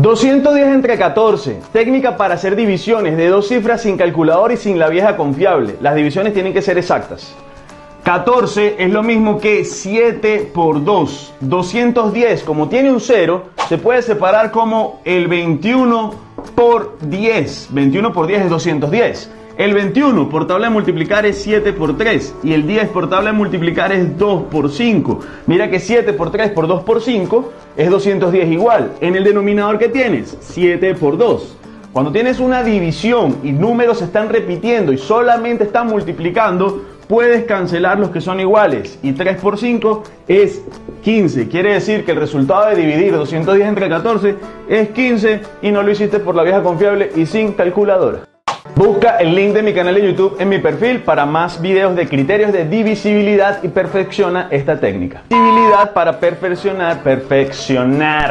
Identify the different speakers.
Speaker 1: 210 entre 14. Técnica para hacer divisiones de dos cifras sin calculador y sin la vieja confiable. Las divisiones tienen que ser exactas. 14 es lo mismo que 7 por 2. 210, como tiene un 0, se puede separar como el 21 por 10. 21 por 10 es 210. El 21 por tabla de multiplicar es 7 por 3 y el 10 por tabla de multiplicar es 2 por 5. Mira que 7 por 3 por 2 por 5 es 210 igual. En el denominador que tienes, 7 por 2. Cuando tienes una división y números se están repitiendo y solamente están multiplicando, puedes cancelar los que son iguales. Y 3 por 5 es 15. Quiere decir que el resultado de dividir 210 entre 14 es 15 y no lo hiciste por la vieja confiable y sin calculadora. Busca el link de mi canal de YouTube en mi perfil para más videos de criterios de divisibilidad y perfecciona esta técnica. Divisibilidad para perfeccionar, perfeccionar.